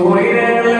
Soy